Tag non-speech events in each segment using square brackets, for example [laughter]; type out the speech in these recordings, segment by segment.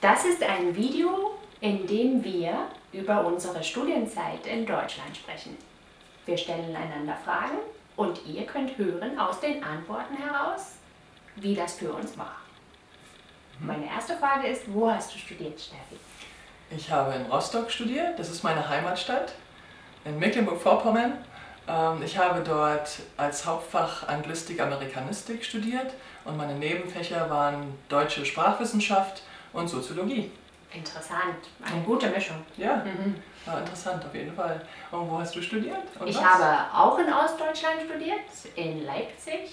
Das ist ein Video, in dem wir über unsere Studienzeit in Deutschland sprechen. Wir stellen einander Fragen und ihr könnt hören aus den Antworten heraus, wie das für uns war. Meine erste Frage ist, wo hast du studiert, Steffi? Ich habe in Rostock studiert, das ist meine Heimatstadt, in Mecklenburg-Vorpommern. Ähm, ich habe dort als Hauptfach Anglistik, Amerikanistik studiert und meine Nebenfächer waren deutsche Sprachwissenschaft und Soziologie. Interessant, eine gute Mischung. Ja, mhm. war interessant auf jeden Fall. Und wo hast du studiert? Und ich was? habe auch in Ostdeutschland studiert, in Leipzig.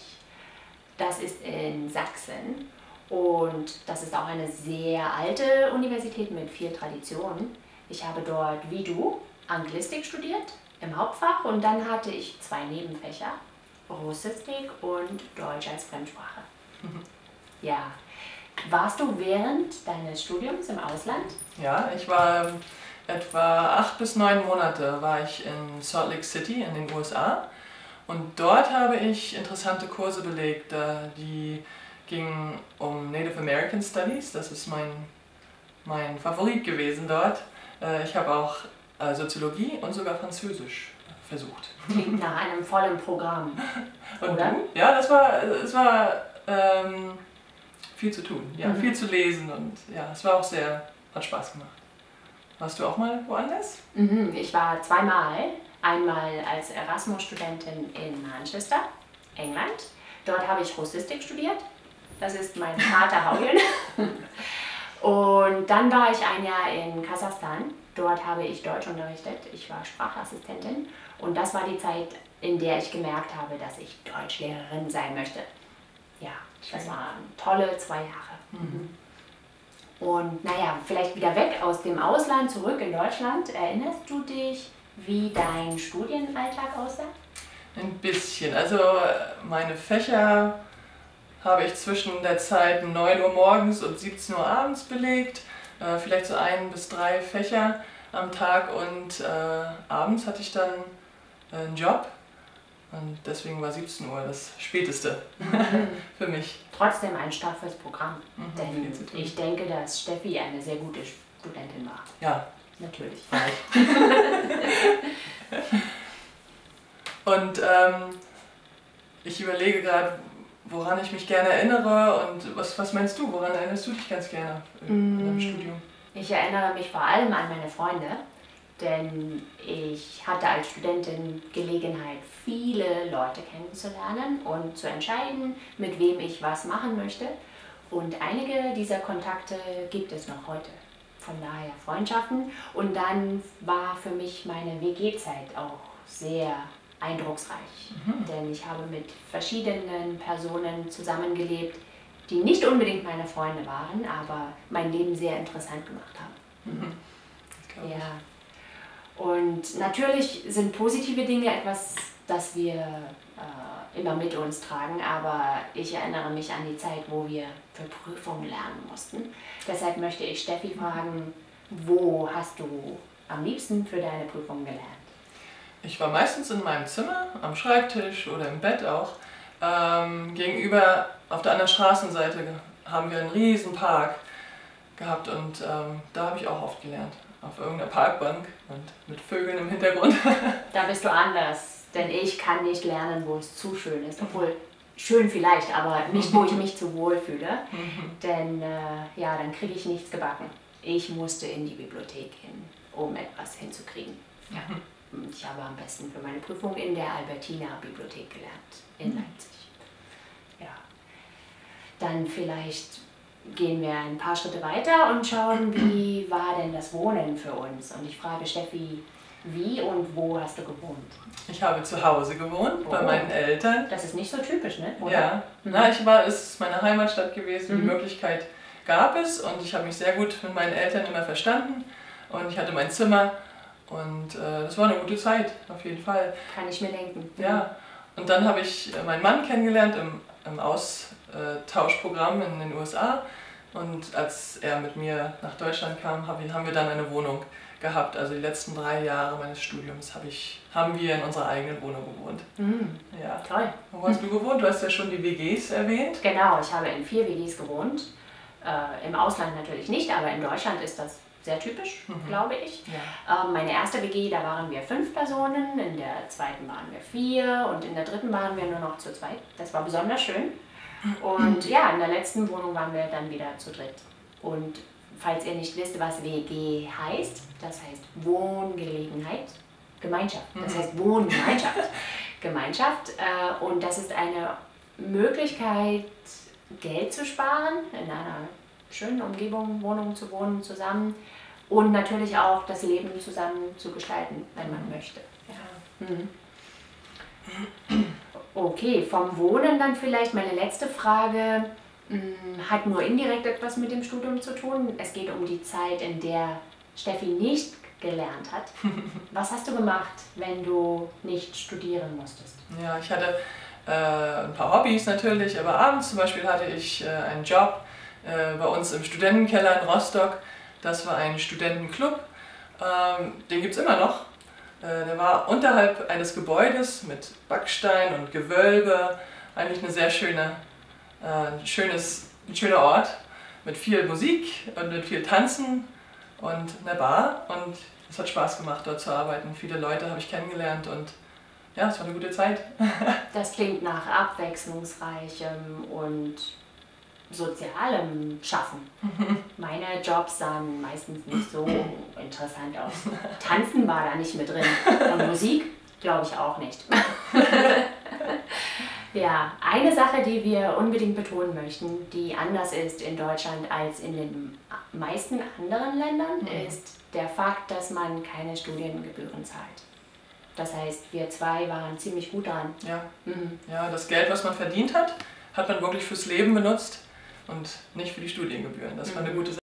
Das ist in Sachsen. Und das ist auch eine sehr alte Universität mit viel Tradition. Ich habe dort, wie du, Anglistik studiert im Hauptfach und dann hatte ich zwei Nebenfächer, Russistik und Deutsch als Fremdsprache. [laughs] Ja. Warst du während deines Studiums im Ausland? Ja, ich war ähm, etwa acht bis neun Monate war ich in Salt Lake City in den USA und dort habe ich interessante Kurse belegt, die ging um Native American Studies, das ist mein, mein Favorit gewesen dort. Äh, ich habe auch äh, Soziologie und sogar Französisch versucht. Klingt nach einem vollen Programm. [laughs] Und oder? Du? Ja, das war, es war ähm, viel zu tun, ja, mhm. viel zu lesen und ja, es war auch sehr, hat Spaß gemacht. Warst du auch mal woanders? Mhm, ich war zweimal. Einmal als Erasmus-Studentin in Manchester, England. Dort habe ich Russistik studiert das ist mein Vater Haugen. [laughs] Und dann war ich ein Jahr in Kasachstan. Dort habe ich Deutsch unterrichtet. Ich war Sprachassistentin. Und das war die Zeit, in der ich gemerkt habe, dass ich Deutschlehrerin sein möchte. Ja, das waren tolle zwei Jahre. Mhm. Und naja, vielleicht wieder weg aus dem Ausland, zurück in Deutschland. Erinnerst du dich, wie dein Studienalltag aussah? Ein bisschen. Also meine Fächer habe ich zwischen der Zeit 9 Uhr morgens und 17 Uhr abends belegt, äh, vielleicht so ein bis drei Fächer am Tag und äh, abends hatte ich dann äh, einen Job und deswegen war 17 Uhr das späteste mhm. [laughs] für mich. Trotzdem ein straffes Programm, mhm, denn ich denke, dass Steffi eine sehr gute Studentin war. Ja. Natürlich. [laughs] und ähm, ich überlege gerade, woran ich mich gerne erinnere und was, was meinst du, woran erinnerst du dich ganz gerne in, deinem mm. Studium? Ich erinnere mich vor allem an meine Freunde, denn ich hatte als Studentin Gelegenheit, viele Leute kennenzulernen und zu entscheiden, mit wem ich was machen möchte. Und einige dieser Kontakte gibt es noch heute. Von daher Freundschaften. Und dann war für mich meine WG-Zeit auch sehr eindrucksreich, mhm. denn ich habe mit verschiedenen Personen zusammengelebt, die nicht unbedingt meine Freunde waren, aber mein Leben sehr interessant gemacht haben. Mhm. Natürlich sind positive Dinge etwas, das wir äh, immer mit uns tragen, aber ich erinnere mich an die Zeit, wo wir für Prüfungen lernen mussten. Deshalb möchte ich Steffi fragen, wo hast du am liebsten für deine Prüfung gelernt? Ich war meistens in meinem Zimmer, am Schreibtisch oder im Bett auch. Ähm, gegenüber auf der anderen Straßenseite haben wir einen riesen Park gehabt und ähm, da habe ich auch oft gelernt. Auf irgendeiner Parkbank und mit Vögeln im Hintergrund. [laughs] da bist du anders, denn ich kann nicht lernen, wo es zu schön ist. Obwohl, schön vielleicht, aber nicht, wo ich mich zu wohl fühle. Mhm. Denn äh, ja, dann kriege ich nichts gebacken. Ich musste in die Bibliothek hin, um etwas hinzukriegen. Ja. Mhm. Ich habe am besten für meine Prüfung in der Albertina Bibliothek gelernt in mhm. Leipzig. Ja. Dann vielleicht gehen wir ein paar Schritte weiter und schauen, wie war denn das Wohnen für uns? Und ich frage Steffi, wie und wo hast du gewohnt? Ich habe zu Hause gewohnt, oh. bei meinen Eltern. Das ist nicht so typisch, ne? Oder? Ja, mhm. Na, ich war, es ist meine Heimatstadt gewesen, mhm. die Möglichkeit gab es und ich habe mich sehr gut mit meinen Eltern immer verstanden und ich hatte mein Zimmer und äh, das war eine gute Zeit, auf jeden Fall. Kann ich mir denken. Ja. Und dann habe ich meinen Mann kennengelernt im, im Austauschprogramm in den USA. Und als er mit mir nach Deutschland kam, haben wir dann eine Wohnung gehabt. Also die letzten drei Jahre meines Studiums hab ich, haben wir in unserer eigenen Wohnung gewohnt. Mhm. Ja. Toll. Wo hast du gewohnt? Du hast ja schon die WGs erwähnt. Genau, ich habe in vier WGs gewohnt. Äh, Im Ausland natürlich nicht, aber in Deutschland ist das sehr typisch, mhm. glaube ich. Ja. Ähm, meine erste WG, da waren wir fünf Personen, in der zweiten waren wir vier und in der dritten waren wir nur noch zu zweit. Das war besonders schön. Und ja, in der letzten Wohnung waren wir dann wieder zu dritt. Und falls ihr nicht wisst, was WG heißt, das heißt Wohngelegenheit, Gemeinschaft. Das mhm. heißt Wohngemeinschaft. [laughs] Gemeinschaft. Äh, und das ist eine Möglichkeit, Geld zu sparen, in einer schönen Umgebung, Wohnung zu wohnen zusammen und natürlich auch das Leben zusammen zu gestalten, wenn man möchte. Ja. Mhm. [clears throat] Okay, vom Wohnen dann vielleicht meine letzte Frage. Mm, hat nur indirekt etwas mit dem Studium zu tun. Es geht um die Zeit, in der Steffi nicht gelernt hat. [laughs] Was hast du gemacht, wenn du nicht studieren musstest? Ja, ich hatte äh, ein paar Hobbys natürlich, aber abends zum Beispiel hatte ich äh, einen Job äh, bei uns im Studentenkeller in Rostock. Das war ein Studentenclub. Ähm, den gibt es immer noch. Äh, der war unterhalb eines Gebäudes mit Backstein und Gewölbe. Eigentlich eine sehr schöne, äh, ein schönes, ein schöner Ort mit viel Musik und mit viel Tanzen und einer Bar. Und es hat Spaß gemacht, dort zu arbeiten. Viele Leute habe ich kennengelernt und ja, es war eine gute Zeit. [laughs] das klingt nach abwechslungsreichem und sozialem Schaffen. [laughs] Meine Jobs sahen meistens nicht so interessant aus. Tanzen war da nicht mit drin. Und Musik glaube ich auch nicht. [laughs] ja, eine Sache, die wir unbedingt betonen möchten, die anders ist in Deutschland als in den meisten anderen Ländern, mhm. ist der Fakt, dass man keine Studiengebühren zahlt. Das heißt, wir zwei waren ziemlich gut dran. Ja. Mhm. ja, das Geld, was man verdient hat, hat man wirklich fürs Leben benutzt und nicht für die Studiengebühren. Das war eine mhm. gute Sache.